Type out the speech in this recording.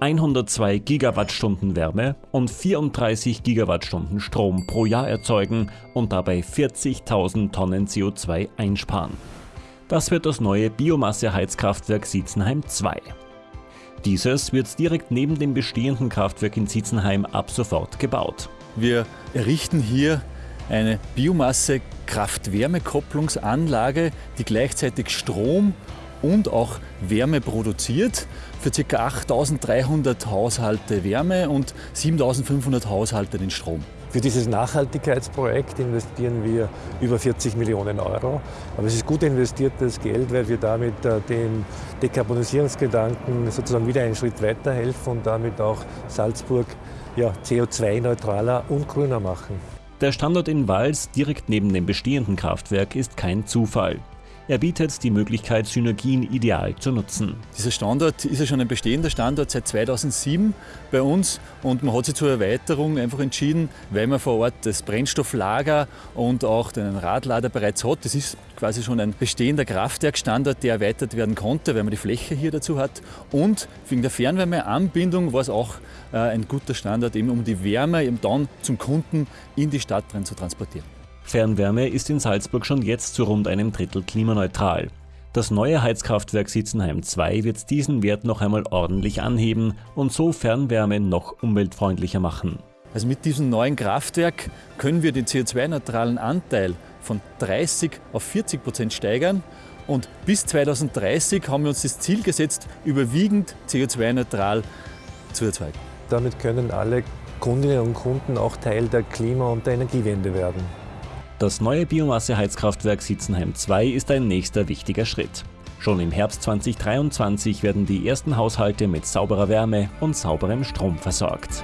102 Gigawattstunden Wärme und 34 Gigawattstunden Strom pro Jahr erzeugen und dabei 40.000 Tonnen CO2 einsparen. Das wird das neue Biomasseheizkraftwerk Sietzenheim 2. Dieses wird direkt neben dem bestehenden Kraftwerk in Sietzenheim ab sofort gebaut. Wir errichten hier eine Biomasse-Kraft-Wärme-Kopplungsanlage, die gleichzeitig Strom und auch Wärme produziert. Für ca. 8300 Haushalte Wärme und 7500 Haushalte den Strom. Für dieses Nachhaltigkeitsprojekt investieren wir über 40 Millionen Euro. Aber es ist gut investiertes Geld, weil wir damit äh, dem Dekarbonisierungsgedanken sozusagen wieder einen Schritt weiterhelfen und damit auch Salzburg ja, CO2-neutraler und grüner machen. Der Standort in Wals direkt neben dem bestehenden Kraftwerk ist kein Zufall. Er bietet die Möglichkeit, Synergien ideal zu nutzen. Dieser Standort ist ja schon ein bestehender Standort seit 2007 bei uns und man hat sich zur Erweiterung einfach entschieden, weil man vor Ort das Brennstofflager und auch den Radlader bereits hat. Das ist quasi schon ein bestehender Kraftwerkstandort, der erweitert werden konnte, weil man die Fläche hier dazu hat. Und wegen der Fernwärmeanbindung war es auch äh, ein guter Standort, eben um die Wärme eben dann zum Kunden in die Stadt rein zu transportieren. Fernwärme ist in Salzburg schon jetzt zu rund einem Drittel klimaneutral. Das neue Heizkraftwerk Sitzenheim 2 wird diesen Wert noch einmal ordentlich anheben und so Fernwärme noch umweltfreundlicher machen. Also mit diesem neuen Kraftwerk können wir den CO2-neutralen Anteil von 30 auf 40 Prozent steigern und bis 2030 haben wir uns das Ziel gesetzt, überwiegend CO2-neutral zu erzeugen. Damit können alle Kundinnen und Kunden auch Teil der Klima- und der Energiewende werden. Das neue Biomasseheizkraftwerk Sitzenheim 2 ist ein nächster wichtiger Schritt. Schon im Herbst 2023 werden die ersten Haushalte mit sauberer Wärme und sauberem Strom versorgt.